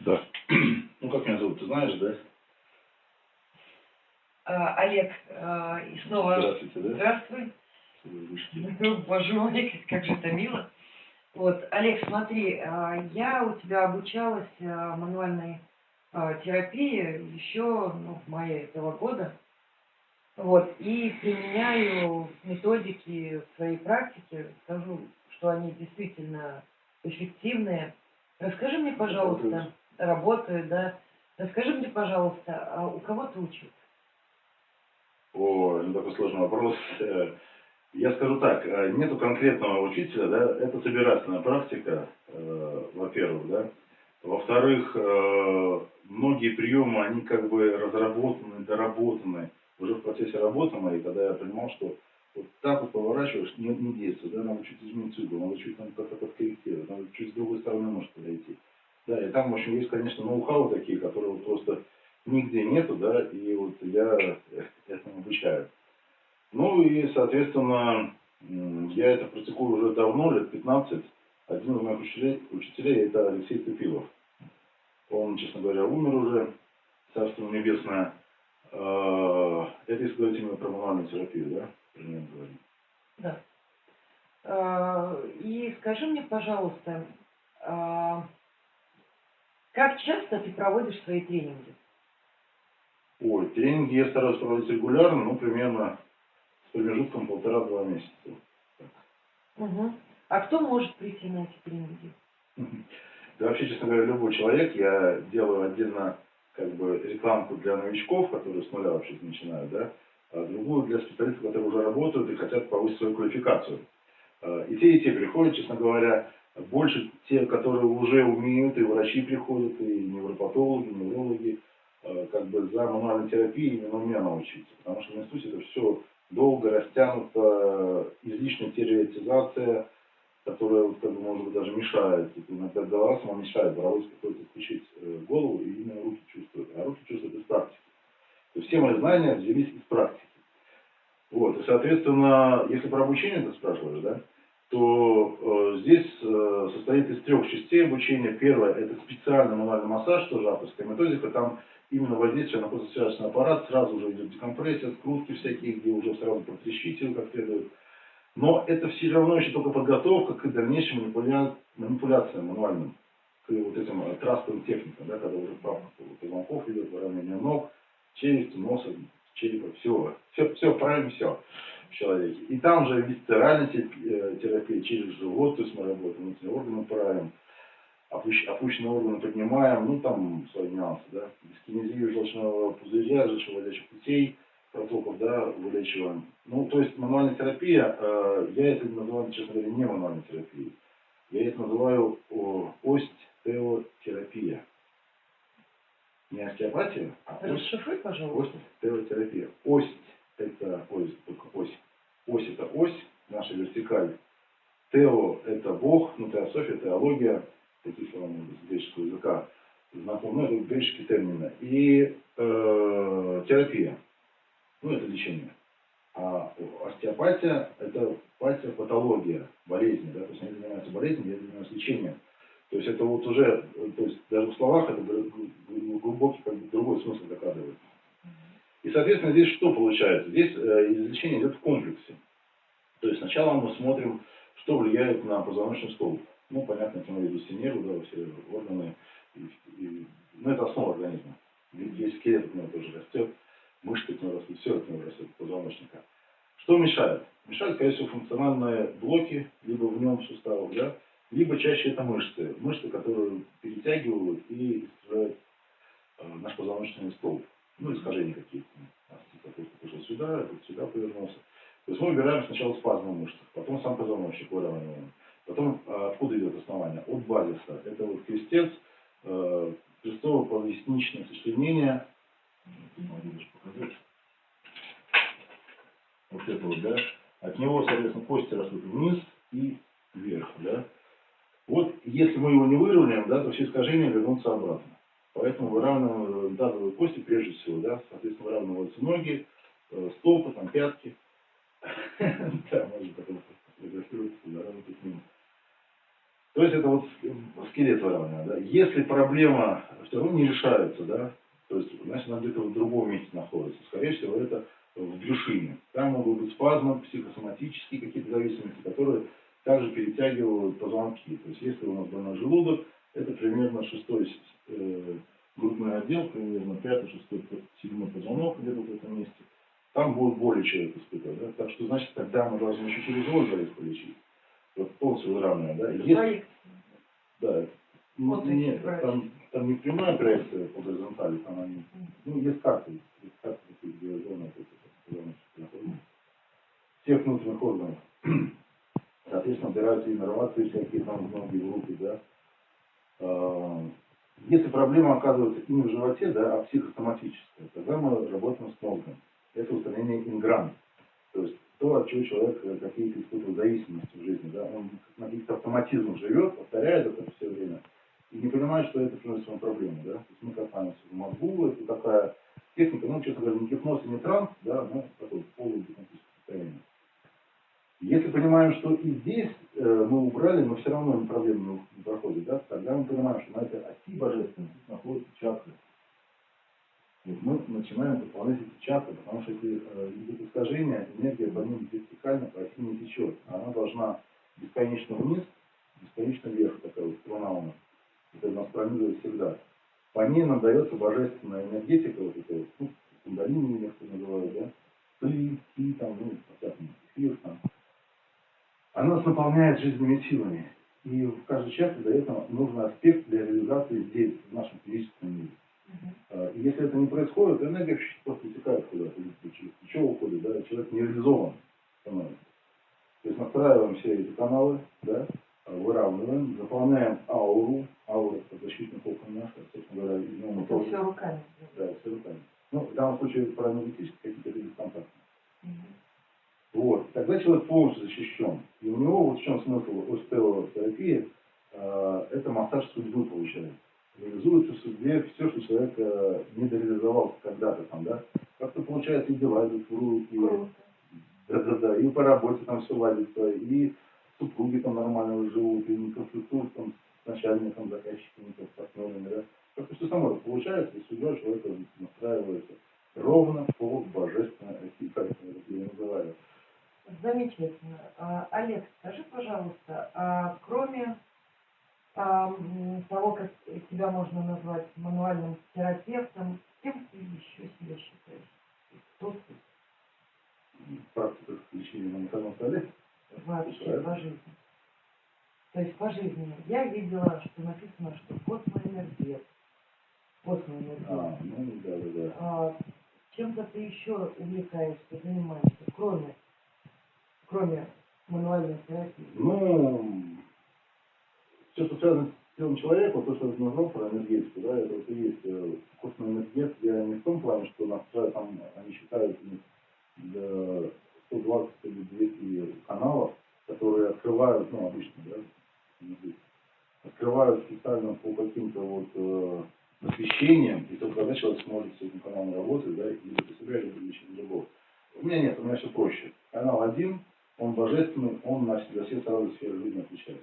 Да. Ну, как меня зовут, ты знаешь, да? А, Олег, а, и снова Здравствуйте, да? здравствуй. Ну, Боже мой, как же это мило. Вот, Олег, смотри, а, я у тебя обучалась мануальной терапии еще ну, в мае этого года. Вот, и применяю методики в своей практике, скажу, что они действительно эффективные. Расскажи мне, пожалуйста, Работают. работают, да. Расскажи мне, пожалуйста, а у кого ты учился? О, ну такой сложный вопрос. Э, Я скажу так, э, нету конкретного учителя, да, это собирательная практика, э, во-первых, да. Во-вторых, э, многие приемы, они как бы разработаны, доработаны уже в процессе работы моей, когда я понимал, что вот поворачиваешь, не, не действует, да, надо чуть изменить угол, надо чуть там как-то подкорректировать, надо чуть с другой стороны может подойти. Да, и там, в общем, есть, конечно, ноу-хау такие, которые вот просто нигде нету, да, и вот я этому обучаю. Ну и, соответственно, я это практикую уже давно, лет 15. Один из моих учителей, учителей это Алексей Тупилов. Он, честно говоря, умер уже, царство небесное. Э, Это если говорить именно про мануальную терапию, да? Мы говорим. Да. А, И скажи мне, пожалуйста, а, как часто ты проводишь свои тренинги? Ой, тренинги я стараюсь проводить регулярно, ну, примерно с промежутком полтора-два месяца. Мгм. А кто может прийти на эти тренинги? Да вообще, честно говоря, любой человек, я делаю отдельно как бы рекламку для новичков, которые с нуля вообще начинают, да, а другую для специалистов, которые уже работают и хотят повысить свою квалификацию. А, И те, и те приходят, честно говоря, больше те, которые уже умеют, и врачи приходят, и невропатологи, неврологи, а, как бы за мануальной терапией именно меня научиться. Потому что в институте это все долго растянуто, излишняя теоретизация, которая, вот, как бы, может быть, даже мешает. Вот Иногда голова сама мешает, боровой приходится включить э, голову и именно руки чувствуют. А руки чувствуют из практики. То есть все мои знания взялись из практики. Вот, и, соответственно, если про обучение ты спрашиваешь, да, то э, здесь э, состоит из трех частей обучения. Первое – это специальный мануальный массаж, тоже авторская методика. Там именно воздействие на кожно-связочный аппарат, сразу уже идет декомпрессия, скрутки всякие, где уже сразу протрещить его как следует. Но это все равно еще только подготовка к дальнейшим манипуля... манипуляциям мануальным, к вот этим э, трастовым техникам, да, когда уже правка позвонков идет, выравнивание ног, челюсти, носа, черепа, всего. Все, все правильно, все в человеке. И там же висцеральная э, терапия через живот, то есть мы работаем, внутренние органы правим, опущ- опущенные органы поднимаем, ну там свои нюансы, да. Дискинезию желчного пузыря, желчевыводящих путей, протоков, да, вылечиваем. Ну, то есть мануальная терапия, э, я это называю, честно говоря, не мануальной терапией. Я это называю о, остеотерапия. Не остеопатия, а Расшифруй, пожалуйста. Остеотерапия. Ось – это ось, только ось. Ось – это ось, наша вертикаль. Тео – это Бог, ну, теософия, теология, такие слова могут быть греческого языка знакомы, ну, это греческие термины. И э, терапия, ну, это лечение. А остеопатия – это патия, патология, болезни, да, то есть они занимаются болезнью, я занимаюсь лечением. То есть это вот уже, э, то есть даже в словах это глубокий, как бы другой смысл закладывается. И, соответственно, здесь что получается? Здесь э, излечение идет в комплексе. То есть сначала мы смотрим, что влияет на позвоночный столб. Ну, понятно, тем более здесь нервы, да, все органы. И, и- ну, это основа организма. Здесь скелет от тоже растет, мышцы от него растут, все от него растет, позвоночника. Что мешает? Мешают, скорее всего, функциональные блоки, либо в нем суставов, да, либо чаще это мышцы. Мышцы, которые перетягивают и искажают э, наш позвоночный столб. Ну, искажения какие-то. Остеопатия просто пошел сюда, этот сюда повернулся. То есть мы выбираем сначала спазмы мышц, потом сам позвоночник выравниваем. Потом а, откуда идет основание? От базиса. Это вот крестец, э, крестово-поясничное сочленение. Вот это вот, да. От него, соответственно, кости растут вниз и вверх, да. Вот если мы его не выровняем, да, то все искажения вернутся обратно. Поэтому выравниваем тазовые кости прежде всего, да, соответственно, выравниваются ноги, э, стопы, там, пятки. Да, можно потом фотографироваться, заравнивать с ним. То есть это вот скелет выравнивания, да. Если проблема все равно не решается, да, то есть, значит, она где-то в другом месте находится. Скорее всего, это в брюшине. Там могут быть спазмы, психосоматические какие-то зависимости, которые также перетягивают позвонки. То есть, если у нас больной желудок, это примерно шестой э, грудной отдел, примерно пятый, шестой, седьмой позвонок где-то в этом месте. Там будет боли человек испытывать. Да? Так что, значит, тогда мы должны еще через озеро полечить. Вот полностью выравнивая, да. Если- да. Ну, Вот нет, там, там не прямая проекция по горизонтали, там они, ну, есть карты, есть карты, такие, где зоны, всех внутренних органов. Соответственно, убираются иннервации всякие, там, ноги, в руки, да. А, Если проблема оказывается не в животе, да, а психосоматическая, тогда мы работаем с мозгом. Это устранение инграмм. То есть то, от чего человек э, какие-то испытывает зависимости в жизни. Да? Он на каких-то автоматизмах живет, повторяет это все время и не понимает, что это приносит ему проблему. Да? То есть мы копаемся в мозгу, это такая техника, ну, честно говоря, не гипноз и не транс, да, но такое полугипнотическое состояние. Если понимаем, что и здесь э, мы убрали, но все равно проблема не, проходит, да, тогда мы понимаем, что на этой оси божественной тут находятся мы начинаем заполнять эти чакры, потому что если э, идет энергия по ним вертикально по оси не течет. Она должна бесконечно вниз, бесконечно вверх, такая вот струна у нас. Это нас пронизывает всегда. По ней нам дается божественная энергетика, вот это вот, ну, кундалини некоторые называют, да, пыль, ки, там, ну, по-всякому, эфир, там. Она нас наполняет жизненными силами. И в каждой части дает нам нужный аспект для реализации здесь, в нашем физическом мире. А, И если это не происходит, энергия просто утекает куда-то, плечо уходит, да, человек не реализован становится. То есть настраиваем все эти каналы, да, а, выравниваем, заполняем ауру, аура это защитный кокон наш, собственно говоря, него мы Это тоже, все руками. да, все руками. Ну, в данном случае про энергетические какие-то бесконтактные. Мгм. Вот. Тогда человек полностью защищен. И у него вот в чем смысл остеотерапии, э, это массаж судьбы получается. Реализуется в судьбе все, что человек э, не дореализовался когда-то там, да. Как-то получается и дела идут в руки, да-да-да, и по работе там все ладится, и супруги там нормально живут, и конфликтуют там с начальником, заказчиками, там, с партнерами, да. Как-то все само получается, и судьба человека настраивается ровно по божественной оси, как я называю. Замечательно. А, Олег, скажи, пожалуйста, а кроме а, м, того, как тебя можно назвать мануальным терапевтом, кем ты еще себя считаешь? Кто ты практика лечения на ментальном столе. вообще по жизни? То есть по жизни. Я видела, что написано, что космоэнергет. Космоэнергет. А, ну да, да, да. А чем-то ты еще увлекаешься, занимаешься, кроме, кроме мануальной терапии? Ну, все, что связано человека, вот то, что я назвал про энергетику, да, это вот и есть э, костный энергет. Я не в том плане, что нас там, они считают у них до 120 или 200 каналов, которые открывают, ну, обычно, да, открывают специально по каким-то вот э, освещениям, и только тогда человек сможет с этим каналом работать, да, и для себя, либо для другого. У меня нет, у меня все проще. Канал один, он божественный, он на все сразу сферы жизни отвечает.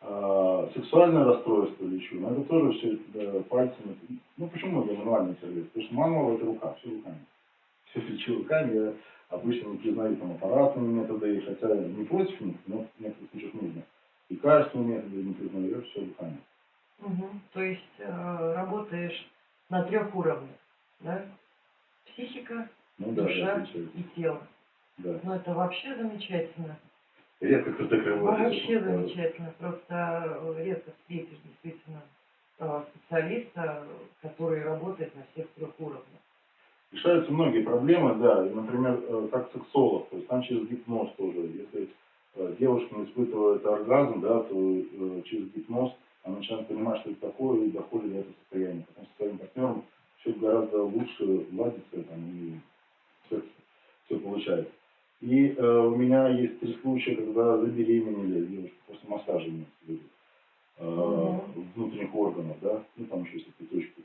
А, сексуальное расстройство лечу, но это тоже все да, пальцами. Ну почему я мануальный терапевт? Потому что мануал это рука, все руками. Все лечу руками, я обычно не признаю там аппаратные методы, хотя не против них, но в некоторых случаях нужно. Лекарственные методы не признаю, все руками. Мгм. То есть э, работаешь на трех уровнях, да? Психика, Ну да, душа и тело. Да. Ну это вообще замечательно. Редко кто так работает. Вообще замечательно. Просто э, редко встретишь действительно э, специалиста, который работает на всех трех уровнях. Решаются многие проблемы, да, и, например, э, как сексолог, то есть там через гипноз тоже. Если девушка не испытывает оргазм, да, то через гипноз она начинает понимать, что это такое, и доходит до этого состояния. Потом со своим партнером все гораздо лучше ладится, там, и все, все получается. И э, у меня есть три случая, когда забеременели девушки после массажа имеется э, Мгм. внутренних органов, да, ну там еще есть цветочки.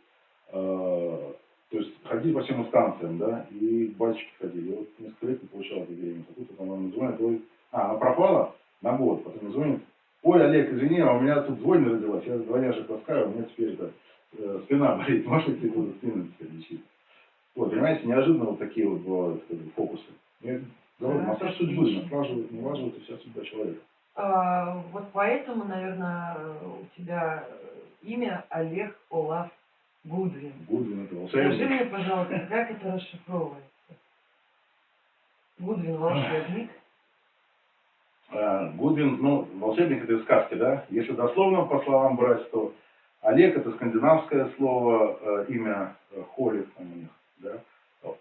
Э, то есть ходили по всем инстанциям, да, и батюшке ходили. Вот несколько лет не получала этой беременности. А тут она мне звонит, говорит, а, она пропала на год, потом мне звонит, Ой, Олег, извини, а у меня тут двойня родилась, я двойняшек таскаю, у меня теперь это, э, спина болит, можете тебе буду спину лечить. Вот, понимаете, неожиданно вот такие вот бывают как бы, фокусы. Говорю, Да, массаж судьбы, отлично. налаживает, и вся судьба человека. А, вот поэтому, наверное, у тебя имя Олег Олаф Гудвин. Гудвин это Скажи волшебник. мне, пожалуйста, как это расшифровывается? Гудвин волшебник. А, Гудвин, ну, волшебник это из сказки, да? Если дословно по словам брать, то Олег это скандинавское слово, э, имя э, Холик там у них, да?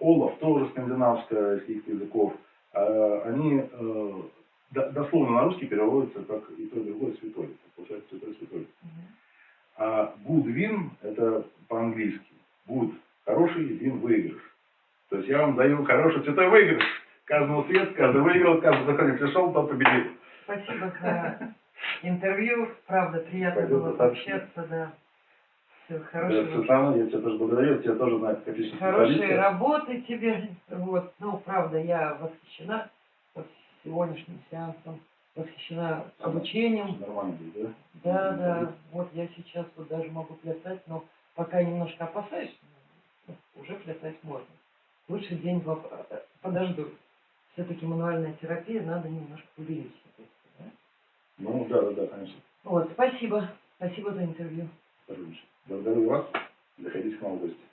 Олаф тоже скандинавское из каких-то языков. А, Они э, до- дословно на русский переводятся как и то, и другое святой. Получается святой святой. А Гудвин это по-английски. Гуд хороший, вин выигрыш. То есть я вам даю хороший святой выигрыш. Каждому свет, каждый выиграл, каждый заходит пришел, тот победил. Спасибо за интервью. Правда, приятно Пойдет было пообщаться, да. Все, Да, хорошего. Светлана, я тебя тоже благодарю, тебя тоже знаю как отличный Хорошей специалиста. работы тебе. Вот. Ну, правда, я восхищена вот сегодняшним сеансом, восхищена обучением. Нормально да? Да, да. Вот я сейчас вот даже могу плясать, но пока немножко опасаюсь, ну, уже плясать можно. Лучше день два э, подожду. Все-таки мануальная терапия, надо немножко себя, да? Ну, да, да, да, конечно. Вот, спасибо. Спасибо за интервью. Благодарю вас. Заходите к нам в гости.